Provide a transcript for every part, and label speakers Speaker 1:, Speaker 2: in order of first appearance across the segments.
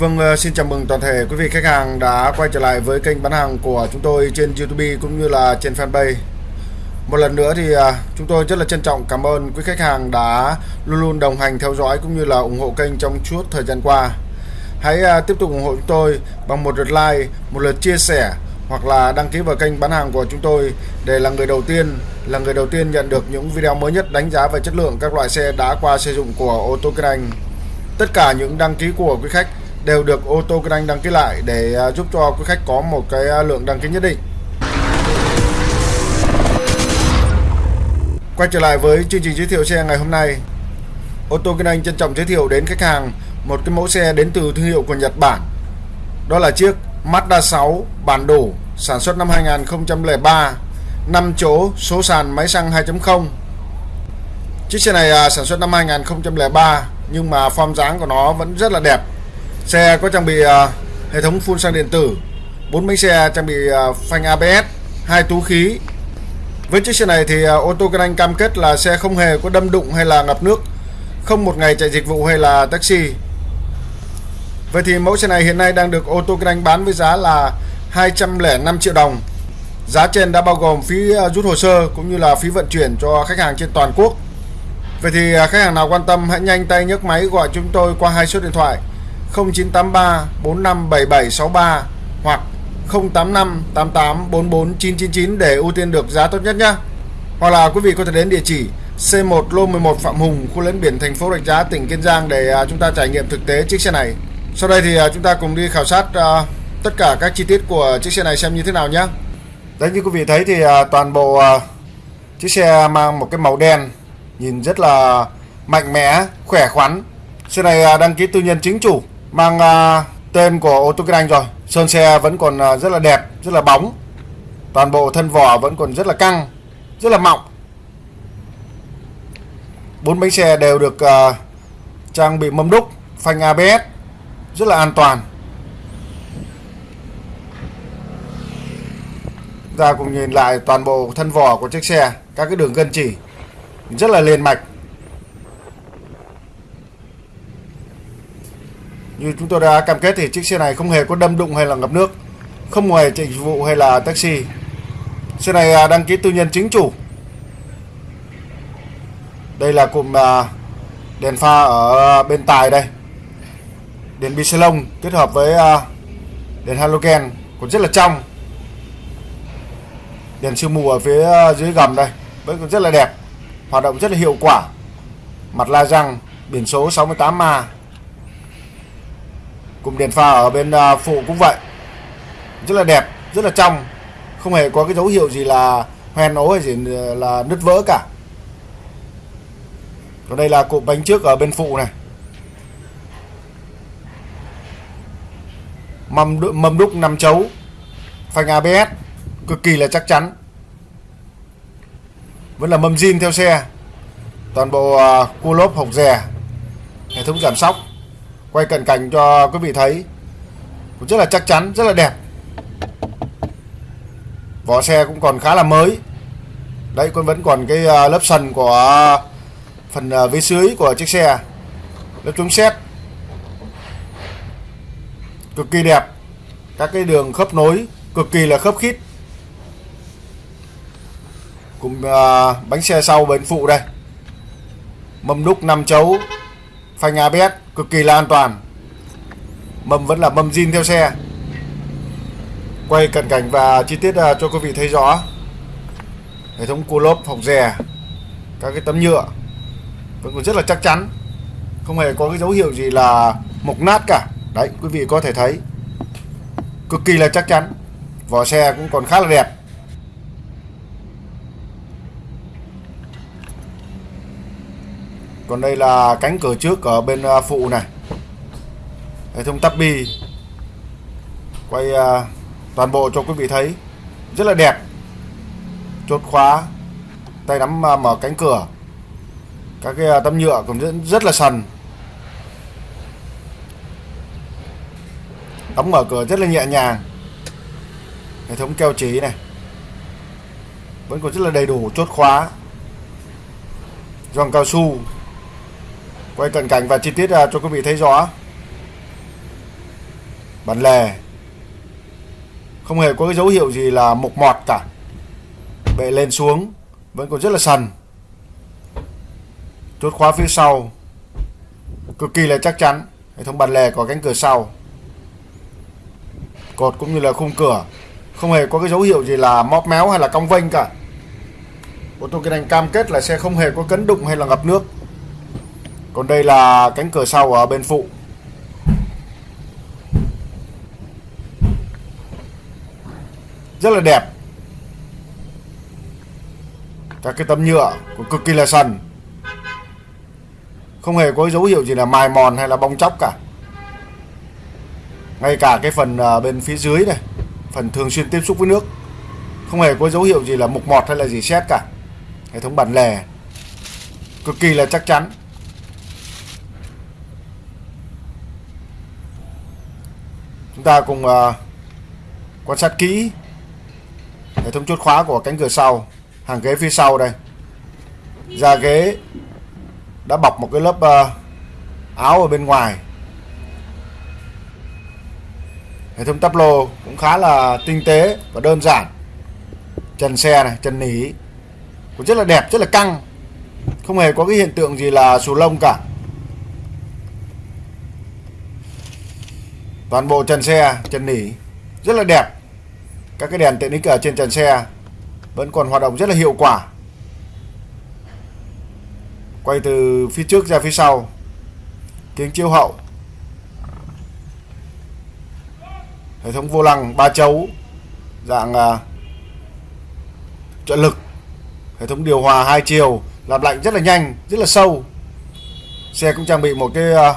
Speaker 1: Vâng, ờ, xin chào mừng toàn thể quý vị khách hàng đã quay trở lại với kênh bán hàng của chúng tôi trên YouTube cũng như là trên fanpage. Một lần nữa thì ờ, chúng tôi rất là trân trọng cảm ơn quý khách hàng đã luôn luôn đồng hành theo dõi cũng như là ủng hộ kênh trong suốt thời gian qua. Hãy ờ, tiếp tục ủng hộ chúng tôi bằng một lượt like, một lượt chia sẻ hoặc là đăng ký vào kênh bán hàng của chúng tôi để là người đầu tiên là người đầu tiên nhận được những video mới nhất đánh giá về chất lượng các loại xe đã qua sử dụng của ô tô Kinh Anh. Tất cả những đăng ký của quý khách đều được ô tô Kinh Anh đăng ký lại để à, giúp cho quý khách có một cái à, lượng đăng ký nhất định. Quay trở lại với chương trình giới thiệu xe ngày hôm nay. Ô tô Kinh Anh trân trọng giới thiệu đến khách hàng một cái mẫu xe đến từ thương hiệu của Nhật Bản. Đó là chiếc Mazda 6 bản đồ sản xuất năm 2003, 5 chỗ, số sàn máy xăng 2.0. Chiếc xe này à, sản xuất năm 2003 nhưng mà form dáng của nó vẫn rất là đẹp Xe có trang bị uh, hệ thống phun xăng điện tử, bốn bánh xe trang bị uh, phanh ABS, hai túi khí. Với chiếc xe này thì uh, ô tô Kinh Anh cam kết là xe không hề có đâm đụng hay là ngập nước, không một ngày chạy dịch vụ hay là taxi. Vậy thì mẫu xe này hiện nay đang được ô tô Kinh Anh bán với giá là 205 triệu đồng. Giá trên đã bao gồm phí rút hồ sơ cũng như là phí vận chuyển cho khách hàng trên toàn quốc. Vậy thì khách hàng nào quan tâm hãy nhanh tay nhấc máy gọi chúng tôi qua hai số điện thoại 0983 457763 hoặc 085 88 44 999 để ưu tiên được giá tốt nhất nhé. Hoặc là quý vị có thể đến địa chỉ C1 lô 11 Phạm Hùng, khu lấn biển thành phố Rạch Giá, tỉnh Kiên Giang để à, chúng ta trải nghiệm thực tế chiếc xe này. Sau đây thì à, chúng ta cùng đi khảo sát à, tất cả các chi tiết của chiếc xe này xem như thế nào nhé. Đấy như quý vị thấy thì toàn bộ chiếc xe mang một cái màu đen nhìn rất là mạnh mẽ, khỏe khoắn. Xe này đăng ký tư nhân chính chủ mang à, uh, tên của ô tô kinh Anh rồi. Sơn xe vẫn còn uh, rất là đẹp rất là bóng. Toàn bộ thân vỏ vẫn còn rất là căng rất là mọng. Bốn bánh xe đều được uh, trang bị mâm đúc phanh ABS rất là an toàn. Ta cùng nhìn lại toàn bộ thân vỏ của chiếc xe các cái đường gân chỉ rất là liền mạch. Như chúng tôi đã cam kết thì chiếc xe này không hề có đâm đụng hay là ngập nước, không hề chạy dịch vụ hay là taxi. Xe này à, đăng ký tư nhân chính chủ. Đây là cụm à, đèn pha ở bên tài đây. Đèn bi lông kết hợp với à, đèn halogen còn rất là trong. Đèn sương mù ở phía dưới gầm đây vẫn còn rất là đẹp, hoạt động rất là hiệu quả. Mặt la răng, biển số 68 cùng Cụm đèn pha ở bên à, phụ cũng vậy. Rất là đẹp, rất là trong. Không hề có cái dấu hiệu gì là hoen ố hay gì à, là nứt vỡ cả. Còn đây là cụm bánh trước ở bên phụ này. Mâm, mâm đúc nằm chấu. Phanh ABS Cực kỳ là chắc chắn. Vẫn là mâm zin theo xe. Toàn bộ à, cua lốp hộc rè Hệ thống giảm sóc quay cận cảnh cho quý vị thấy. Cũng rất là chắc chắn rất là đẹp. Vỏ xe cũng còn khá là mới. Đấy con vẫn còn cái ờ, lớp sần của phần ờ, vế dưới của chiếc xe. Lớp chống xét. Cực kỳ đẹp. Các cái đường khớp nối cực kỳ là khớp khít. Cùng uh, bánh xe sau bên phụ đây. Mâm đúc 5 chấu phanh ABS cực kỳ là an toàn. Mâm vẫn là mâm zin theo xe. Quay cận cảnh và chi tiết à, cho quý vị thấy rõ. Hệ thống cua lốp phòng rè, các cái tấm nhựa vẫn còn rất là chắc chắn. Không hề có cái dấu hiệu gì là mục nát cả. Đấy, quý vị có thể thấy. Cực kỳ là chắc chắn. Vỏ xe cũng còn khá là đẹp. Còn đây là cánh cửa trước ở bên à, phụ này. Hệ thống tắp bi. Quay à, toàn bộ cho quý vị thấy. Rất là đẹp. Chốt khóa. Tay nắm à, mở cánh cửa. Các cái tấm nhựa cũng rất, rất là sần. Đóng mở cửa rất là nhẹ nhàng. Hệ thống keo chỉ này. Vẫn còn rất là đầy đủ chốt khóa. Gioăng cao su quay cận cảnh và chi tiết à, cho quý vị thấy rõ. Bản lề. Không hề có cái dấu hiệu gì là mục mọt cả. Bệ lên xuống, vẫn còn rất là sần. Chốt khóa phía sau. Cực kỳ là chắc chắn, hệ thống bản lề có cánh cửa sau. Cột cũng như là khung cửa. Không hề có cái dấu hiệu gì là móp méo hay là cong vênh cả. Ô tô kinh anh cam kết là xe không hề có cấn đụng hay là ngập nước còn đây là cánh cửa sau ở bên phụ. Rất là đẹp. Các cái tấm nhựa cũng cực kỳ là sần. Không hề có dấu hiệu gì là mài mòn hay là bong chóc cả. Ngay cả cái phần à, bên phía dưới này, phần thường xuyên tiếp xúc với nước, không hề có dấu hiệu gì là mục mọt hay là gì xét cả. Hệ thống bản lề cực kỳ là chắc chắn. Chúng ta cùng uh, quan sát kỹ hệ thống chốt khóa của cánh cửa sau hàng ghế phía sau đây. Da ghế đã bọc một cái lớp uh, áo ở bên ngoài. Hệ thống tắp lô cũng khá là tinh tế và đơn giản. Trần xe này trần nỉ cũng rất là đẹp rất là căng. Không hề có cái hiện tượng gì là xù lông cả. Toàn bộ trần xe trần nỉ rất là đẹp. Các cái đèn tiện ích ở trên trần xe vẫn còn hoạt động rất là hiệu quả. Quay từ phía trước ra phía sau kính chiếu hậu. Hệ thống vô lăng ba chấu dạng uh, trợ lực. Hệ thống điều hòa hai chiều làm lạnh rất là nhanh rất là sâu. Xe cũng trang bị một cái uh,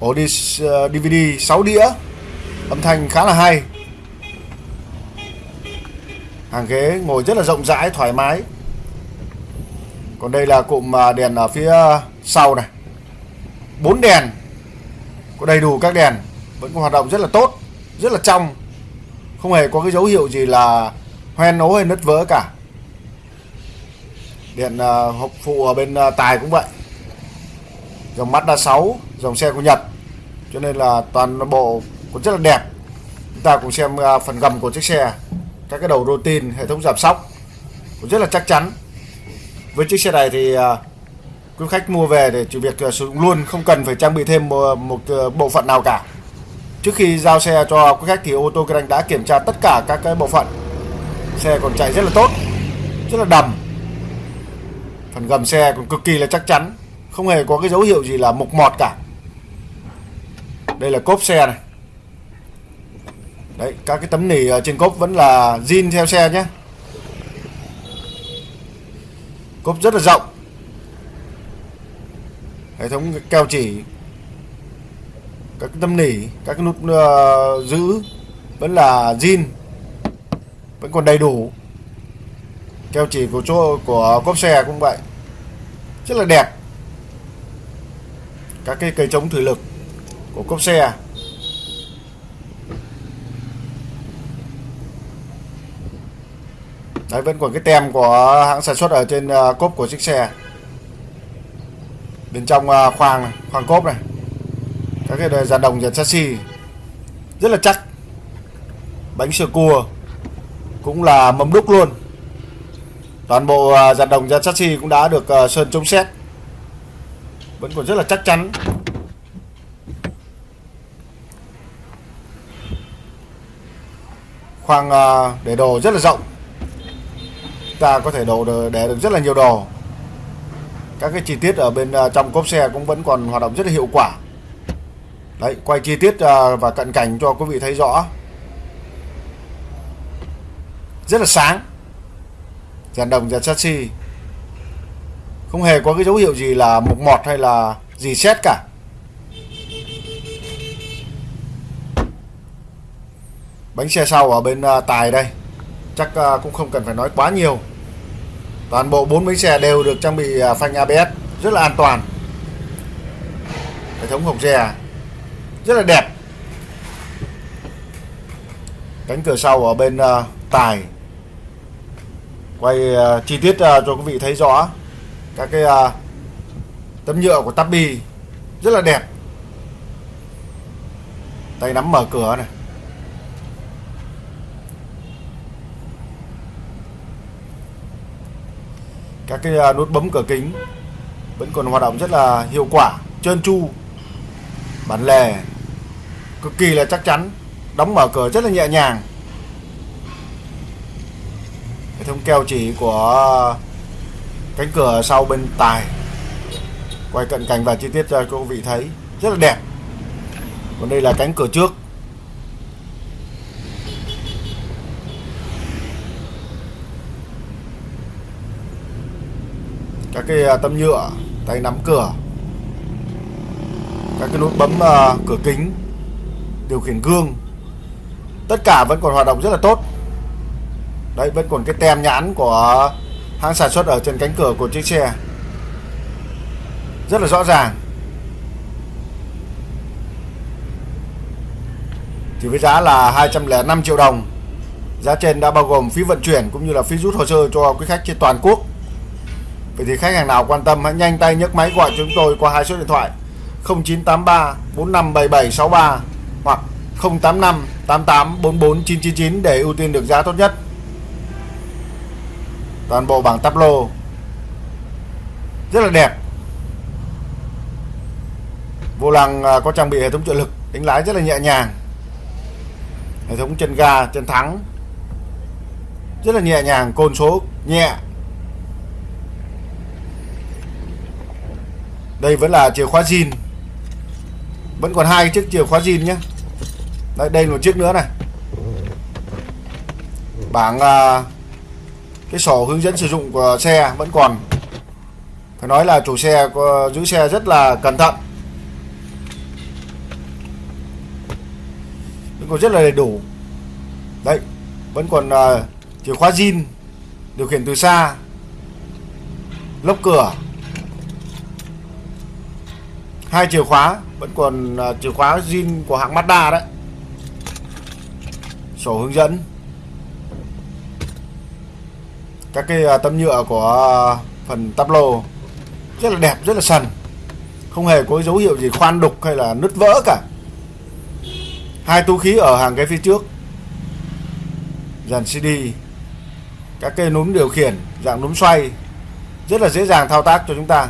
Speaker 1: ổ đi ờ, DVD 6 đĩa. Âm thanh khá là hay. Hàng ghế ngồi rất là rộng rãi, thoải mái. Còn đây là cụm à, đèn ở phía sau này. Bốn đèn. Có đầy đủ các đèn. Vẫn hoạt động rất là tốt, rất là trong. Không hề có cái dấu hiệu gì là hoen ố hay nứt vỡ cả. Điện à, hộp phụ ở bên à, tài cũng vậy. Dòng Mazda 6 dòng xe của Nhật cho nên là toàn bộ cũng rất là đẹp. Chúng ta cùng xem à, phần gầm của chiếc xe. Các cái đầu rô tin hệ thống giảm sóc cũng rất là chắc chắn. Với chiếc xe này thì à, quý khách mua về để chỉ việc à, sử dụng luôn không cần phải trang bị thêm một, một bộ phận nào cả. Trước khi giao xe cho quý khách thì ô tô kinh đã kiểm tra tất cả các cái bộ phận. Xe còn chạy rất là tốt rất là đầm. Phần gầm xe còn cực kỳ là chắc chắn không hề có cái dấu hiệu gì là mục mọt cả đây là cốp xe này. Đấy các cái tấm nỉ ở trên cốp vẫn là zin theo xe nhé. Cốp rất là rộng. Hệ thống keo chỉ các cái tấm nỉ các cái nút uh, giữ vẫn là zin vẫn còn đầy đủ. Keo chỉ của chỗ của cốp xe cũng vậy. Rất là đẹp. Các cái cây chống thủy lực của cốp xe à? Đấy vẫn còn cái tem của hãng sản xuất ở trên uh, cốp của chiếc xe. Bên trong uh, khoang này, khoang cốp này. Các cái dàn đồng dàn chassis. Rất là chắc. Bánh sửa cua cũng là mâm đúc luôn. Toàn bộ ờ, dàn đồng dàn chassis cũng đã được sơn chống xét vẫn còn rất là chắc chắn. Khoang ờ, để đồ rất là rộng. Ta có thể đồ để được rất là nhiều đồ. Các cái chi tiết ở bên ờ, trong cốp xe cũng vẫn còn hoạt động rất là hiệu quả. Đấy, quay chi tiết ờ, và cận cảnh cho quý vị thấy rõ. Rất là sáng. Dàn đồng dàn chassis. Không hề có cái dấu hiệu gì là mục mọt hay là gì xét cả. Bánh xe sau ở bên à, tài đây. Chắc à, cũng không cần phải nói quá nhiều. Toàn bộ bốn bánh xe đều được trang bị à, phanh ABS rất là an toàn. Hệ thống hộp xe rất là đẹp. Cánh cửa sau ở bên tài. Quay chi tiết cho quý vị thấy rõ. Các cái tấm nhựa của Tabby rất là đẹp. Tay nắm mở cửa này. Các cái à, nút bấm cửa kính vẫn còn hoạt động rất là hiệu quả, trơn tru. Bản lề cực kỳ là chắc chắn, đóng mở cửa rất là nhẹ nhàng. Hệ thống keo chỉ của cánh cửa sau bên tài, quay cận cảnh và chi tiết cho quý vị thấy, rất là đẹp. Còn đây là cánh cửa trước. Các cái à, tấm nhựa tay nắm cửa. Các cái nút bấm uh, cửa kính điều khiển gương. Tất cả vẫn còn hoạt động rất là tốt. Đấy vẫn còn cái tem nhãn của hãng sản xuất ở trên cánh cửa của chiếc xe. Rất là rõ ràng. Chỉ với giá là 205 triệu đồng. Giá trên đã bao gồm phí vận chuyển cũng như là phí rút hồ sơ cho quý khách trên toàn quốc. Vậy thì khách hàng nào quan tâm hãy nhanh tay nhấc máy gọi chúng tôi qua hai số điện thoại 0983 457763 hoặc 085 88 44999 để ưu tiên được giá tốt nhất. Toàn bộ bảng táp lô rất là đẹp. Vô lăng à, có trang bị hệ thống trợ lực, đánh lái rất là nhẹ nhàng. Hệ thống chân ga, chân thắng rất là nhẹ nhàng, côn số nhẹ đây vẫn là chìa khóa zin. Vẫn còn hai chiếc chìa khóa zin nhé đây đây một chiếc nữa này. Bảng à, cái sổ hướng dẫn sử dụng của xe vẫn còn. Phải nói là chủ xe có, giữ xe rất là cẩn thận. Vẫn còn rất là đầy đủ. Đấy vẫn còn à, chìa khóa zin điều khiển từ xa lốc cửa hai chìa khóa vẫn còn uh, chìa khóa zin của hãng Mazda đấy. Sổ hướng dẫn. Các cái uh, tấm nhựa của uh, phần tắp lô. Rất là đẹp rất là sần. Không hề có dấu hiệu gì khoan đục hay là nứt vỡ cả. Hai túi khí ở hàng ghế phía trước. Dàn CD các cây núm điều khiển dạng núm xoay. Rất là dễ dàng thao tác cho chúng ta.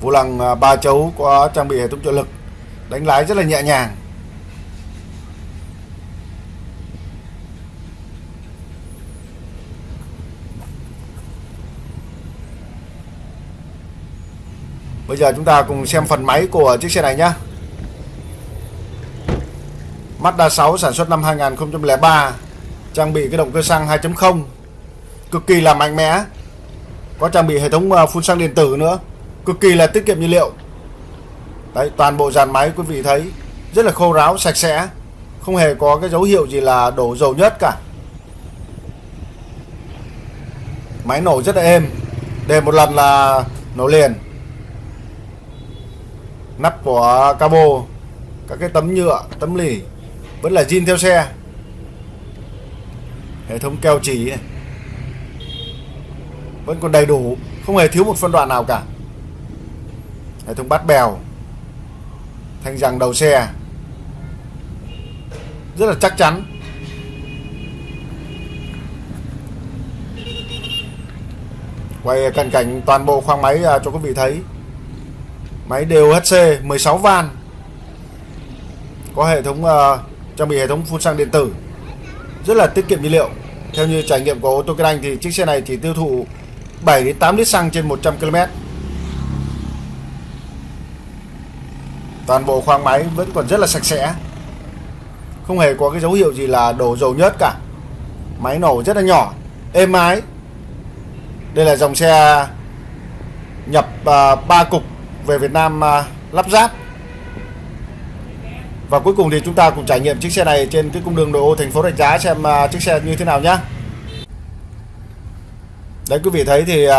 Speaker 1: Vô lăng à, ba chấu có trang bị hệ thống trợ lực, đánh lái rất là nhẹ nhàng. Bây giờ chúng ta cùng xem phần máy của chiếc xe này nhé Mazda 6 sản xuất năm 2003 Trang bị cái động cơ xăng 2.0 Cực kỳ là mạnh mẽ. Có trang bị hệ thống à, phun xăng điện tử nữa cực kỳ là tiết kiệm nhiên liệu. Đấy, toàn bộ dàn máy quý vị thấy rất là khô ráo, sạch sẽ, không hề có cái dấu hiệu gì là đổ dầu nhất cả. Máy nổ rất là êm, để một lần là nổ liền. Nắp của cabo, các cái tấm nhựa, tấm lì vẫn là zin theo xe. Hệ thống keo chỉ này vẫn còn đầy đủ, không hề thiếu một phân đoạn nào cả hệ thống bát bèo. Thanh rằng đầu xe. Rất là chắc chắn. Quay cận cảnh toàn bộ khoang máy à, cho quý vị thấy. Máy đều HC 16 van. Có hệ thống uh, trang bị hệ thống phun xăng điện tử. Rất là tiết kiệm nhiên liệu. Theo như trải nghiệm của ô tô Kinh Anh thì chiếc xe này chỉ tiêu thụ 7 đến 8 lít xăng trên 100 km toàn bộ khoang máy vẫn còn rất là sạch sẽ. Không hề có cái dấu hiệu gì là đổ dầu nhớt cả. Máy nổ rất là nhỏ êm ái. Đây là dòng xe nhập à, uh, 3 cục về Việt Nam uh, lắp ráp. Và cuối cùng thì chúng ta cùng trải nghiệm chiếc xe này trên cái cung đường nội ô thành phố Rạch Giá xem uh, chiếc xe như thế nào nhá. Đấy quý vị thấy thì uh,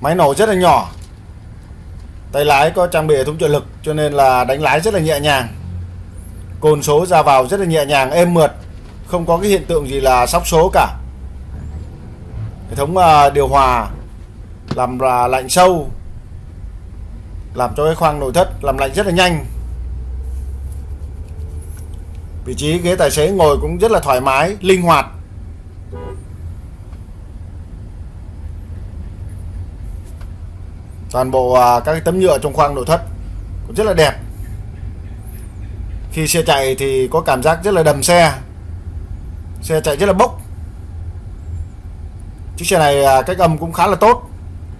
Speaker 1: máy nổ rất là nhỏ tay lái có trang bị hệ thống trợ lực cho nên là đánh lái rất là nhẹ nhàng. Cồn số ra vào rất là nhẹ nhàng êm mượt không có cái hiện tượng gì là sóc số cả. Hệ thống uh, điều hòa làm là lạnh sâu làm cho cái khoang nội thất làm lạnh rất là nhanh. Vị trí ghế tài xế ngồi cũng rất là thoải mái linh hoạt. Toàn bộ à, các cái tấm nhựa trong khoang nội thất cũng rất là đẹp. Khi xe chạy thì có cảm giác rất là đầm xe. Xe chạy rất là bốc. Chiếc xe này à, cách âm cũng khá là tốt.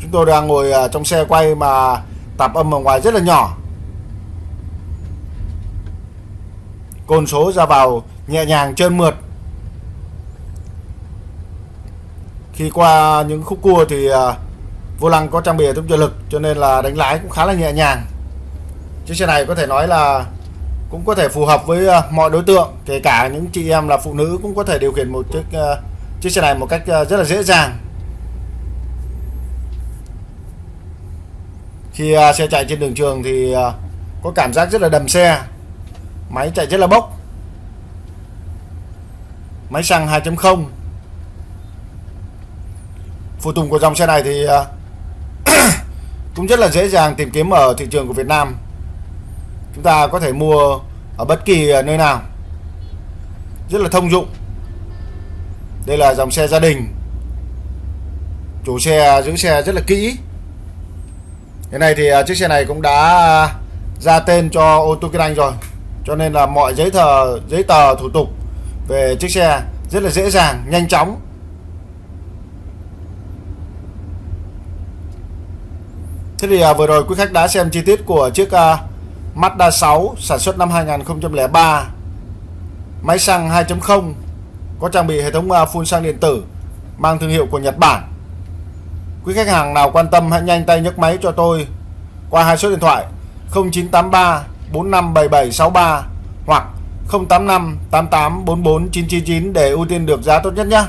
Speaker 1: Chúng tôi đang ngồi à, trong xe quay mà tạp âm ở ngoài rất là nhỏ. Côn số ra vào nhẹ nhàng trơn mượt. Khi qua những khúc cua thì vô lăng có trang bị hệ thống trợ lực, cho nên là đánh lái cũng khá là nhẹ nhàng. Chiếc xe này có thể nói là cũng có thể phù hợp với ờ, mọi đối tượng, kể cả những chị em là phụ nữ cũng có thể điều khiển một chiếc ờ, chiếc xe này một cách ờ, rất là dễ dàng. Khi xe chạy trên đường trường thì có cảm giác rất là đầm xe, máy chạy rất là bốc. Máy xăng 2.0 phụ tùng của dòng xe này thì cũng rất là dễ dàng tìm kiếm ở thị trường của Việt Nam. Chúng ta có thể mua ở bất kỳ nơi nào. Rất là thông dụng. Đây là dòng xe gia đình. Chủ xe, giữ xe rất là kỹ. Cái này thì à, chiếc xe này cũng đã ra tên cho ô tô kinh anh rồi. Cho nên là mọi giấy tờ giấy tờ thủ tục về chiếc xe rất là dễ dàng, nhanh chóng. Thế thì à, vừa rồi quý khách đã xem chi tiết của chiếc à, Mazda 6 sản xuất năm 2003 Máy xăng 2.0 Có trang bị hệ thống à, phun xăng điện tử Mang thương hiệu của Nhật Bản. Quý khách hàng nào quan tâm hãy nhanh tay nhấc máy cho tôi Qua hai số điện thoại 0983 457763 Hoặc 085 88 44 999 Để ưu tiên được giá tốt nhất nhé.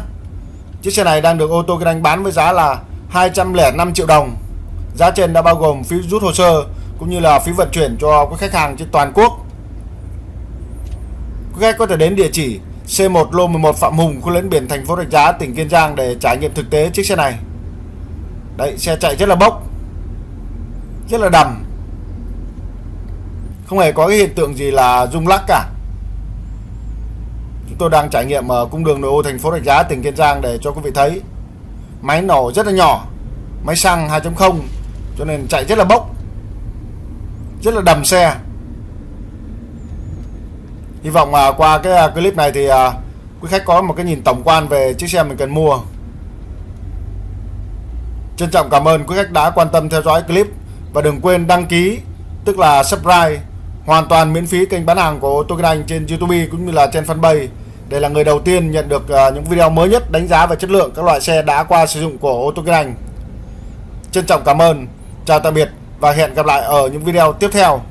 Speaker 1: Chiếc xe này đang được ô tô kinh anh bán với giá là 205 triệu đồng. Giá trên đã bao gồm phí rút hồ sơ cũng như là phí vận chuyển cho các khách hàng trên toàn quốc. Quý khách có thể đến địa chỉ C1 lô 11 Phạm Hùng, khu lấn biển thành phố Rạch Giá, tỉnh Kiên Giang để trải nghiệm thực tế chiếc xe này. Đấy, xe chạy rất là bốc. Rất là đầm. Không hề có cái hiện tượng gì là rung lắc cả. Chúng tôi đang trải nghiệm ở cung đường nội ô thành phố Rạch Giá, tỉnh Kiên Giang để cho quý vị thấy. Máy nổ rất là nhỏ. Máy xăng 2.0 cho nên chạy rất là bốc. Rất là đầm xe. Hy vọng mà qua cái à, clip này thì à, quý khách có một cái nhìn tổng quan về chiếc xe mình cần mua. Trân trọng cảm ơn quý khách đã quan tâm theo dõi clip. Và đừng quên đăng ký tức là subscribe hoàn toàn miễn phí kênh bán hàng của tôi Anh trên YouTube cũng như là trên fanpage. Để là người đầu tiên nhận được à, những video mới nhất đánh giá về chất lượng các loại xe đã qua sử dụng của ô tô Anh. Trân trọng cảm ơn. Chào tạm biệt và hẹn gặp lại ở những video tiếp theo.